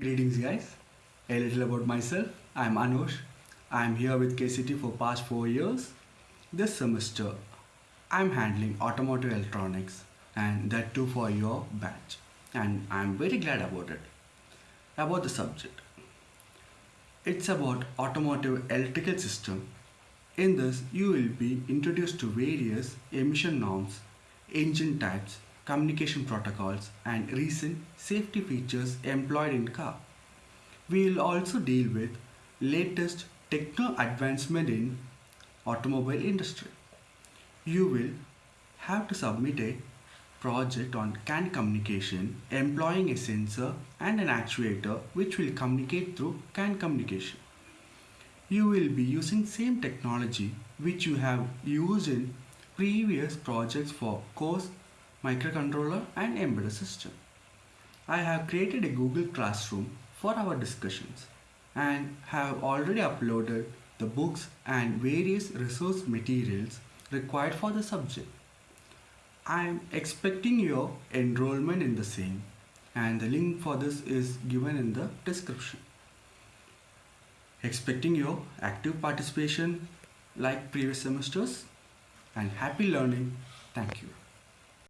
Greetings guys. A little about myself. I am Anush. I am here with KCT for past 4 years. This semester I am handling automotive electronics and that too for your batch and I am very glad about it. About the subject. It's about automotive electrical system. In this you will be introduced to various emission norms, engine types, communication protocols and recent safety features employed in car. We will also deal with latest techno advancement in automobile industry. You will have to submit a project on CAN communication employing a sensor and an actuator which will communicate through CAN communication. You will be using same technology which you have used in previous projects for course microcontroller and embedded system. I have created a Google Classroom for our discussions and have already uploaded the books and various resource materials required for the subject. I am expecting your enrollment in the same and the link for this is given in the description. Expecting your active participation like previous semesters and happy learning. Thank you.